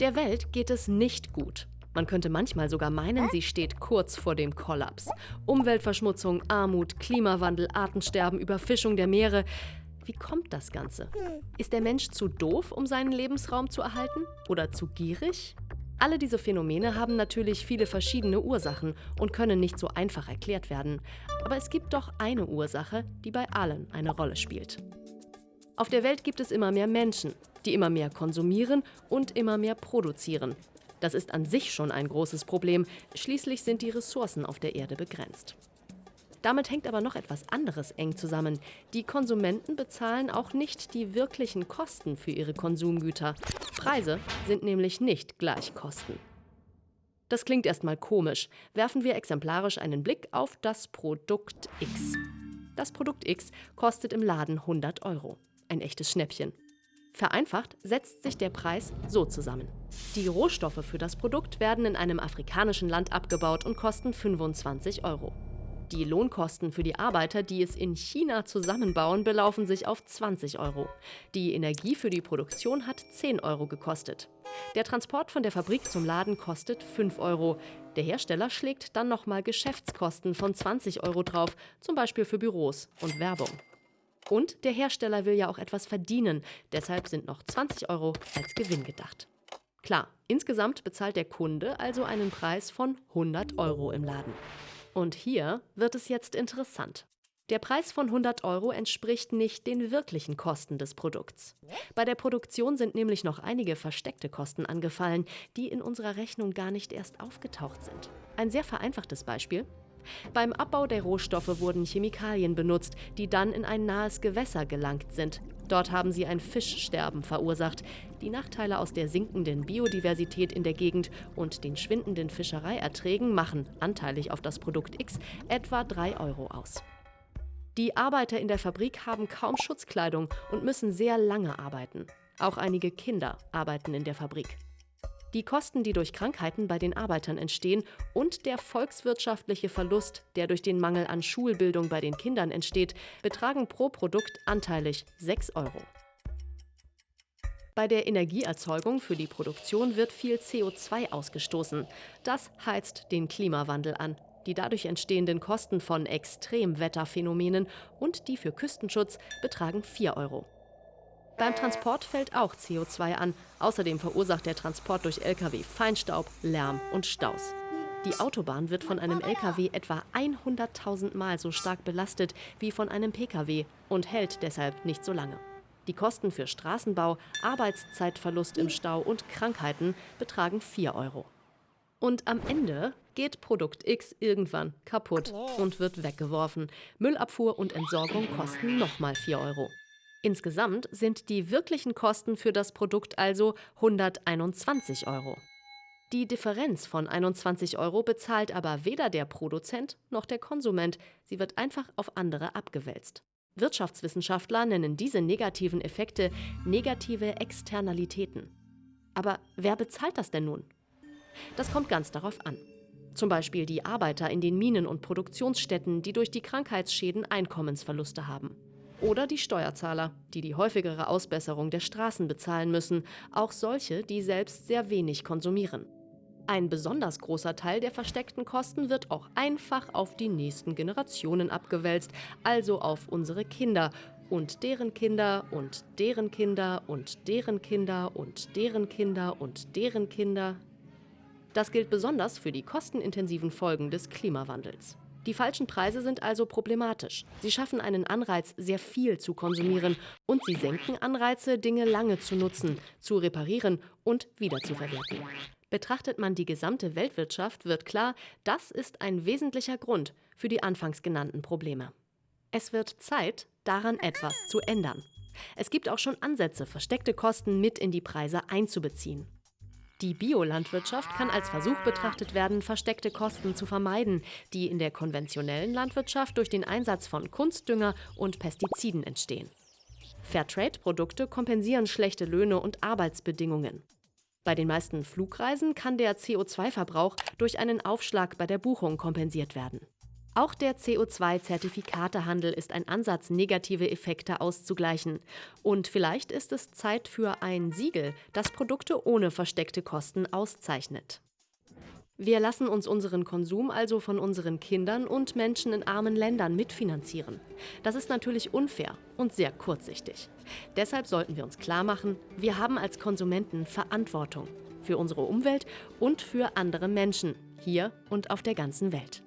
Der Welt geht es nicht gut. Man könnte manchmal sogar meinen, sie steht kurz vor dem Kollaps. Umweltverschmutzung, Armut, Klimawandel, Artensterben, Überfischung der Meere. Wie kommt das Ganze? Ist der Mensch zu doof, um seinen Lebensraum zu erhalten? Oder zu gierig? Alle diese Phänomene haben natürlich viele verschiedene Ursachen und können nicht so einfach erklärt werden. Aber es gibt doch eine Ursache, die bei allen eine Rolle spielt. Auf der Welt gibt es immer mehr Menschen, die immer mehr konsumieren und immer mehr produzieren. Das ist an sich schon ein großes Problem, schließlich sind die Ressourcen auf der Erde begrenzt. Damit hängt aber noch etwas anderes eng zusammen. Die Konsumenten bezahlen auch nicht die wirklichen Kosten für ihre Konsumgüter. Preise sind nämlich nicht gleich Kosten. Das klingt erstmal komisch. Werfen wir exemplarisch einen Blick auf das Produkt X. Das Produkt X kostet im Laden 100 Euro. Ein echtes Schnäppchen. Vereinfacht setzt sich der Preis so zusammen. Die Rohstoffe für das Produkt werden in einem afrikanischen Land abgebaut und kosten 25 Euro. Die Lohnkosten für die Arbeiter, die es in China zusammenbauen, belaufen sich auf 20 Euro. Die Energie für die Produktion hat 10 Euro gekostet. Der Transport von der Fabrik zum Laden kostet 5 Euro. Der Hersteller schlägt dann nochmal Geschäftskosten von 20 Euro drauf, zum Beispiel für Büros und Werbung. Und der Hersteller will ja auch etwas verdienen, deshalb sind noch 20 Euro als Gewinn gedacht. Klar, insgesamt bezahlt der Kunde also einen Preis von 100 Euro im Laden. Und hier wird es jetzt interessant. Der Preis von 100 Euro entspricht nicht den wirklichen Kosten des Produkts. Bei der Produktion sind nämlich noch einige versteckte Kosten angefallen, die in unserer Rechnung gar nicht erst aufgetaucht sind. Ein sehr vereinfachtes Beispiel. Beim Abbau der Rohstoffe wurden Chemikalien benutzt, die dann in ein nahes Gewässer gelangt sind. Dort haben sie ein Fischsterben verursacht. Die Nachteile aus der sinkenden Biodiversität in der Gegend und den schwindenden Fischereierträgen machen, anteilig auf das Produkt X, etwa 3 Euro aus. Die Arbeiter in der Fabrik haben kaum Schutzkleidung und müssen sehr lange arbeiten. Auch einige Kinder arbeiten in der Fabrik die Kosten, die durch Krankheiten bei den Arbeitern entstehen und der volkswirtschaftliche Verlust, der durch den Mangel an Schulbildung bei den Kindern entsteht, betragen pro Produkt anteilig 6 Euro. Bei der Energieerzeugung für die Produktion wird viel CO2 ausgestoßen. Das heizt den Klimawandel an. Die dadurch entstehenden Kosten von Extremwetterphänomenen und die für Küstenschutz betragen 4 Euro. Beim Transport fällt auch CO2 an. Außerdem verursacht der Transport durch Lkw Feinstaub, Lärm und Staus. Die Autobahn wird von einem Lkw etwa 100.000 Mal so stark belastet wie von einem Pkw und hält deshalb nicht so lange. Die Kosten für Straßenbau, Arbeitszeitverlust im Stau und Krankheiten betragen 4 Euro. Und am Ende geht Produkt X irgendwann kaputt und wird weggeworfen. Müllabfuhr und Entsorgung kosten nochmal 4 Euro. Insgesamt sind die wirklichen Kosten für das Produkt also 121 Euro. Die Differenz von 21 Euro bezahlt aber weder der Produzent noch der Konsument, sie wird einfach auf andere abgewälzt. Wirtschaftswissenschaftler nennen diese negativen Effekte negative Externalitäten. Aber wer bezahlt das denn nun? Das kommt ganz darauf an. Zum Beispiel die Arbeiter in den Minen und Produktionsstätten, die durch die Krankheitsschäden Einkommensverluste haben. Oder die Steuerzahler, die die häufigere Ausbesserung der Straßen bezahlen müssen, auch solche, die selbst sehr wenig konsumieren. Ein besonders großer Teil der versteckten Kosten wird auch einfach auf die nächsten Generationen abgewälzt, also auf unsere Kinder und deren Kinder und deren Kinder und deren Kinder und deren Kinder und deren Kinder. Das gilt besonders für die kostenintensiven Folgen des Klimawandels. Die falschen Preise sind also problematisch. Sie schaffen einen Anreiz, sehr viel zu konsumieren und sie senken Anreize, Dinge lange zu nutzen, zu reparieren und wiederzuverwerten. Betrachtet man die gesamte Weltwirtschaft, wird klar, das ist ein wesentlicher Grund für die anfangs genannten Probleme. Es wird Zeit, daran etwas zu ändern. Es gibt auch schon Ansätze, versteckte Kosten mit in die Preise einzubeziehen. Die Biolandwirtschaft kann als Versuch betrachtet werden, versteckte Kosten zu vermeiden, die in der konventionellen Landwirtschaft durch den Einsatz von Kunstdünger und Pestiziden entstehen. Fairtrade-Produkte kompensieren schlechte Löhne und Arbeitsbedingungen. Bei den meisten Flugreisen kann der CO2-Verbrauch durch einen Aufschlag bei der Buchung kompensiert werden. Auch der CO2-Zertifikatehandel ist ein Ansatz, negative Effekte auszugleichen. Und vielleicht ist es Zeit für ein Siegel, das Produkte ohne versteckte Kosten auszeichnet. Wir lassen uns unseren Konsum also von unseren Kindern und Menschen in armen Ländern mitfinanzieren. Das ist natürlich unfair und sehr kurzsichtig. Deshalb sollten wir uns klar machen, wir haben als Konsumenten Verantwortung für unsere Umwelt und für andere Menschen, hier und auf der ganzen Welt.